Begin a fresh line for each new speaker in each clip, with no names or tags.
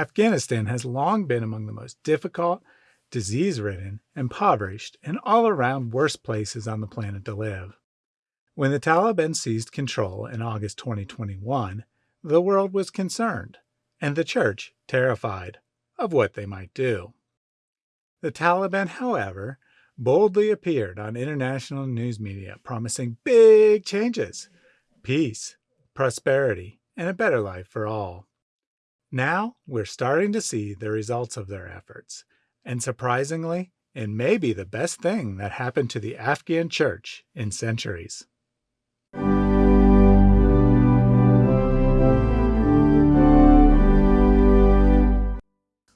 Afghanistan has long been among the most difficult, disease ridden, impoverished, and all around worst places on the planet to live. When the Taliban seized control in August 2021, the world was concerned, and the church terrified of what they might do. The Taliban, however, boldly appeared on international news media promising big changes, peace, prosperity, and a better life for all. Now we're starting to see the results of their efforts, and surprisingly, it may be the best thing that happened to the Afghan church in centuries.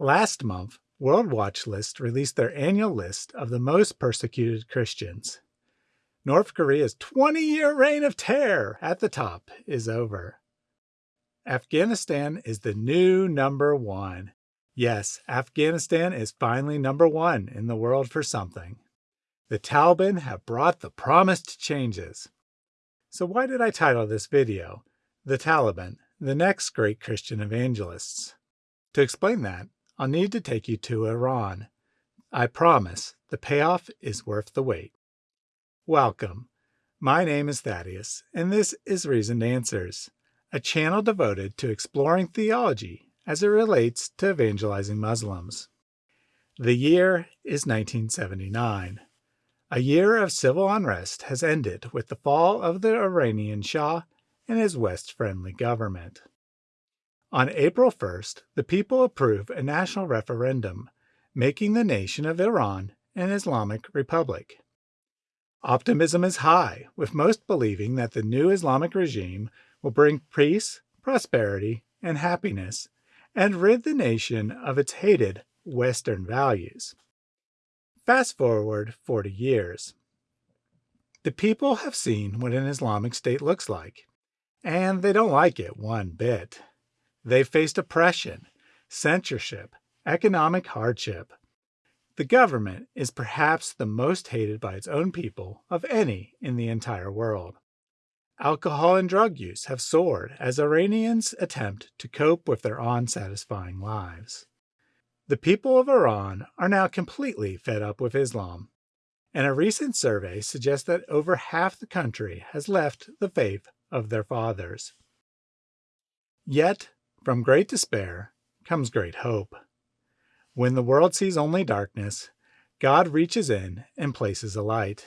Last month, World Watch List released their annual list of the most persecuted Christians. North Korea's 20 year reign of terror at the top is over. Afghanistan is the new number one. Yes, Afghanistan is finally number one in the world for something. The Taliban have brought the promised changes. So why did I title this video, The Taliban, the Next Great Christian Evangelists? To explain that, I'll need to take you to Iran. I promise the payoff is worth the wait. Welcome. My name is Thaddeus, and this is Reasoned Answers, a channel devoted to exploring theology as it relates to evangelizing Muslims. The year is 1979. A year of civil unrest has ended with the fall of the Iranian Shah and his West friendly government. On April 1st, the people approved a national referendum, making the nation of Iran an Islamic republic. Optimism is high, with most believing that the new Islamic regime will bring peace, prosperity, and happiness, and rid the nation of its hated Western values. Fast forward 40 years. The people have seen what an Islamic state looks like, and they don't like it one bit. They've faced oppression, censorship, economic hardship. The government is perhaps the most hated by its own people of any in the entire world. Alcohol and drug use have soared as Iranians attempt to cope with their unsatisfying lives. The people of Iran are now completely fed up with Islam, and a recent survey suggests that over half the country has left the faith of their fathers. Yet, from great despair comes great hope. When the world sees only darkness, God reaches in and places a light.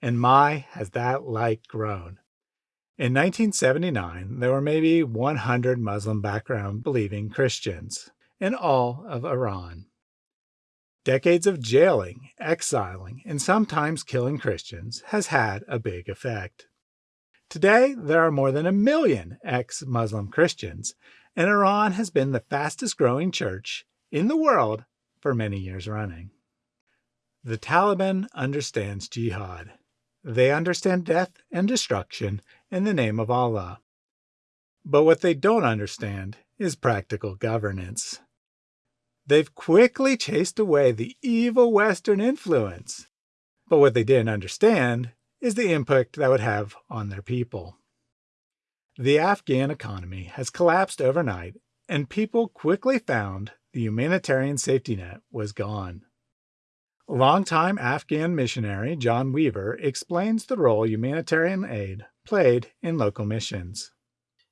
And my, has that light grown. In 1979, there were maybe 100 Muslim background believing Christians in all of Iran. Decades of jailing, exiling, and sometimes killing Christians has had a big effect. Today, there are more than a million ex Muslim Christians and Iran has been the fastest growing church in the world for many years running. The Taliban understands jihad. They understand death and destruction in the name of Allah. But what they don't understand is practical governance. They've quickly chased away the evil Western influence. But what they didn't understand is the impact that would have on their people. The Afghan economy has collapsed overnight, and people quickly found the humanitarian safety net was gone. Longtime Afghan missionary John Weaver explains the role humanitarian aid played in local missions.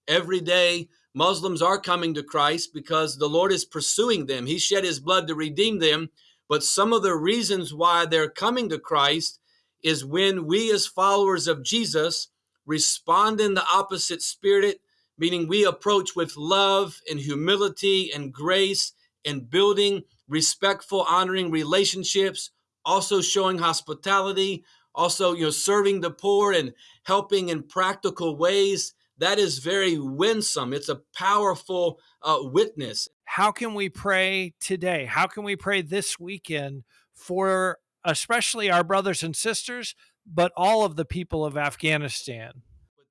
Every day, Muslims are coming to Christ because the Lord is pursuing them. He shed his blood to redeem them. But some of the reasons why they're coming to Christ is when we, as followers of Jesus, respond in the opposite spirit, meaning we approach with love and humility and grace and building respectful, honoring relationships, also showing hospitality, also you know serving the poor and helping in practical ways. That is very winsome. It's a powerful uh, witness.
How can we pray today? How can we pray this weekend for especially our brothers and sisters but all of the people of Afghanistan.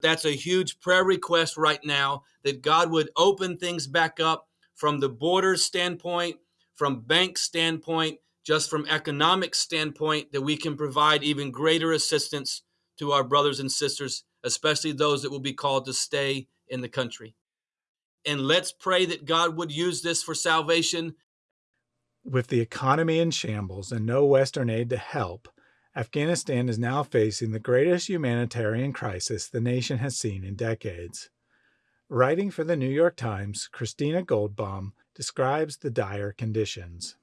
That's a huge prayer request right now that God would open things back up from the borders standpoint, from bank standpoint, just from economic standpoint, that we can provide even greater assistance to our brothers and sisters, especially those that will be called to stay in the country. and let's pray that God would use this for salvation.
With the economy in shambles and no Western aid to help, Afghanistan is now facing the greatest humanitarian crisis the nation has seen in decades. Writing for the New York Times, Christina Goldbaum describes the dire conditions.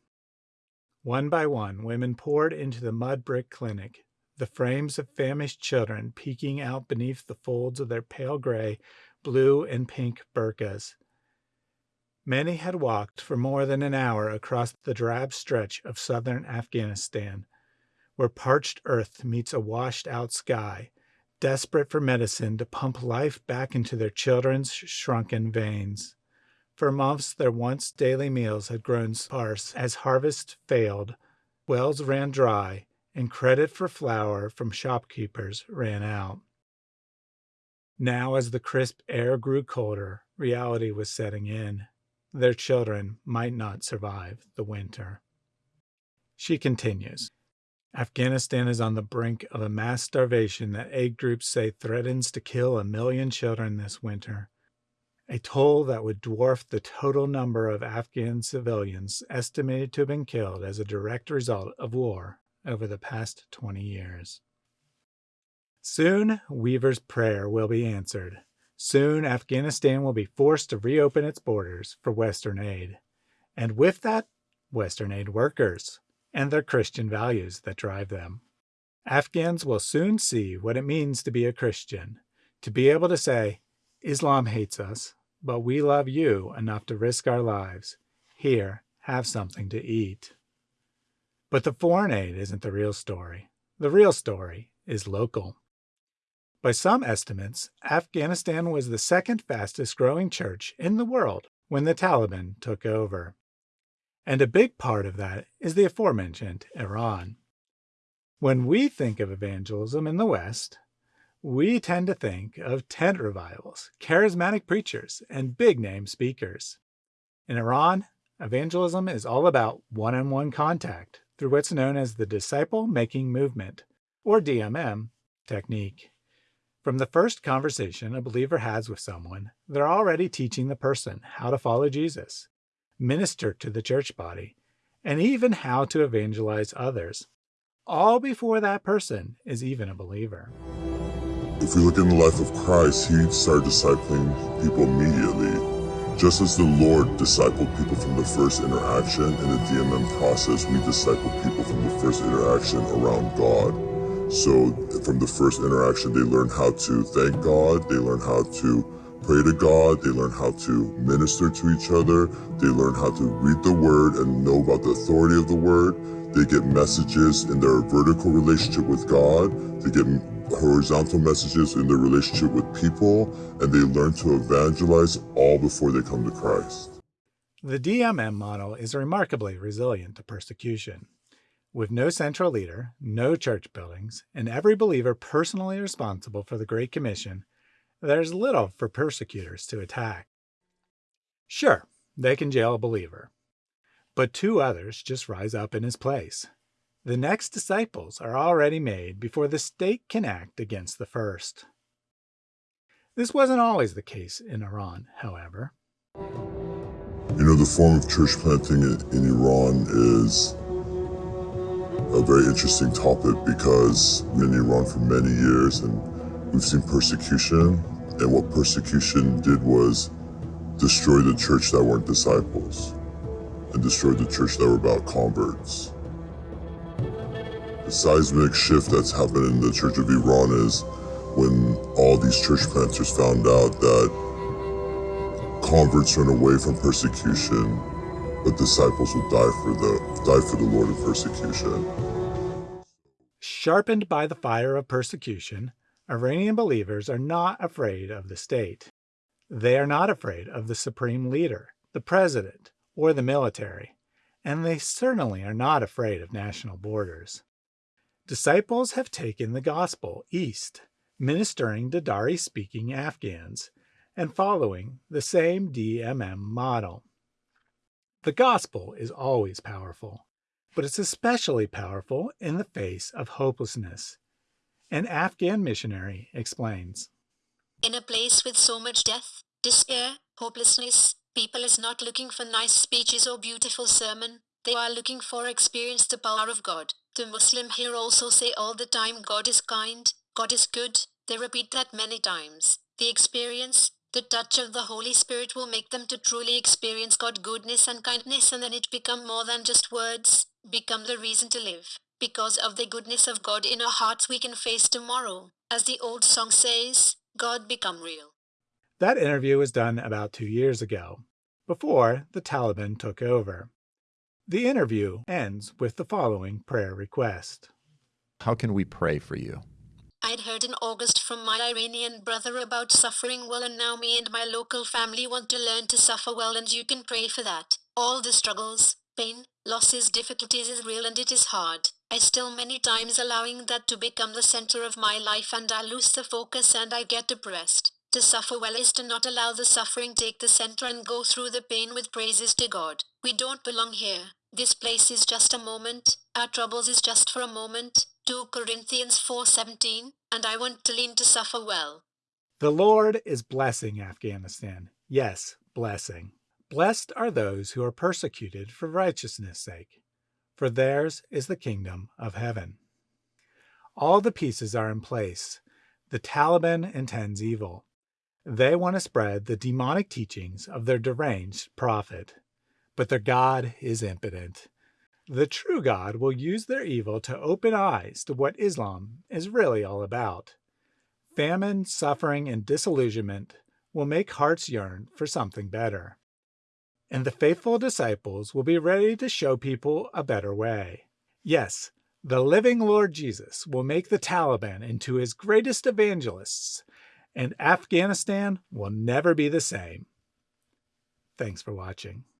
One by one, women poured into the mud brick clinic, the frames of famished children peeking out beneath the folds of their pale gray, blue, and pink burqas. Many had walked for more than an hour across the drab stretch of southern Afghanistan, where parched earth meets a washed out sky, desperate for medicine to pump life back into their children's shrunken veins. For months, their once daily meals had grown sparse as harvest failed, wells ran dry, and credit for flour from shopkeepers ran out. Now, as the crisp air grew colder, reality was setting in. Their children might not survive the winter. She continues Afghanistan is on the brink of a mass starvation that aid groups say threatens to kill a million children this winter, a toll that would dwarf the total number of Afghan civilians estimated to have been killed as a direct result of war over the past 20 years. Soon, Weaver's prayer will be answered. Soon, Afghanistan will be forced to reopen its borders for Western aid. And with that, Western aid workers and their Christian values that drive them. Afghans will soon see what it means to be a Christian, to be able to say, Islam hates us, but we love you enough to risk our lives. Here, have something to eat. But the foreign aid isn't the real story. The real story is local. By some estimates, Afghanistan was the second fastest growing church in the world when the Taliban took over and a big part of that is the aforementioned Iran. When we think of evangelism in the West, we tend to think of tent revivals, charismatic preachers, and big name speakers. In Iran, evangelism is all about one on one contact through what's known as the disciple making movement, or DMM, technique. From the first conversation a believer has with someone, they're already teaching the person how to follow Jesus minister to the church body, and even how to evangelize others, all before that person is even a believer.
If we look in the life of Christ, he started discipling people immediately. Just as the Lord discipled people from the first interaction in the DMM process, we disciple people from the first interaction around God. So from the first interaction, they learn how to thank God, they learn how to pray to God, they learn how to minister to each other, they learn how to read the word and know about the authority of the word. They get messages in their vertical relationship with God, they get horizontal messages in their relationship with people, and they learn to evangelize all before they come to Christ.
The DMM model is remarkably resilient to persecution. With no central leader, no church buildings, and every believer personally responsible for the Great Commission, there's little for persecutors to attack. Sure, they can jail a believer, but two others just rise up in his place. The next disciples are already made before the state can act against the first. This wasn't always the case in Iran, however.
You know, the form of church planting in Iran is a very interesting topic because in Iran for many years and We've seen persecution, and what persecution did was destroy the church that weren't disciples and destroy the church that were about converts. The seismic shift that's happened in the Church of Iran is when all these church planters found out that converts run away from persecution, but disciples will die for the die for the Lord in persecution.
Sharpened by the fire of persecution, Iranian believers are not afraid of the state. They are not afraid of the supreme leader, the president, or the military, and they certainly are not afraid of national borders. Disciples have taken the gospel east, ministering to Dari speaking Afghans, and following the same DMM model. The gospel is always powerful, but it's especially powerful in the face of hopelessness an Afghan missionary explains.
In a place with so much death, despair, hopelessness. People is not looking for nice speeches or beautiful sermon. They are looking for experience the power of God. The Muslim here also say all the time God is kind, God is good. They repeat that many times. The experience, the touch of the Holy Spirit will make them to truly experience God goodness and kindness and then it become more than just words, become the reason to live. Because of the goodness of God in our hearts we can face tomorrow. As the old song says, God become real.
That interview was done about two years ago, before the Taliban took over. The interview ends with the following prayer request
How can we pray for you?
I'd heard in August from my Iranian brother about suffering well, and now me and my local family want to learn to suffer well, and you can pray for that. All the struggles, pain, losses, difficulties is real and it is hard. I still many times allowing that to become the center of my life, and I lose the focus and I get depressed. To suffer well is to not allow the suffering take the center and go through the pain with praises to God. We don't belong here. This place is just a moment. Our troubles is just for a moment. 2 Corinthians 4:17, and I want to lean to suffer well.
The Lord is blessing Afghanistan. Yes, blessing. Blessed are those who are persecuted for righteousness' sake, for theirs is the kingdom of heaven. All the pieces are in place. The Taliban intends evil. They want to spread the demonic teachings of their deranged prophet. But their God is impotent. The true God will use their evil to open eyes to what Islam is really all about. Famine, suffering, and disillusionment will make hearts yearn for something better. And the faithful disciples will be ready to show people a better way. Yes, the living Lord Jesus will make the Taliban into his greatest evangelists and Afghanistan will never be the same. Thanks for watching.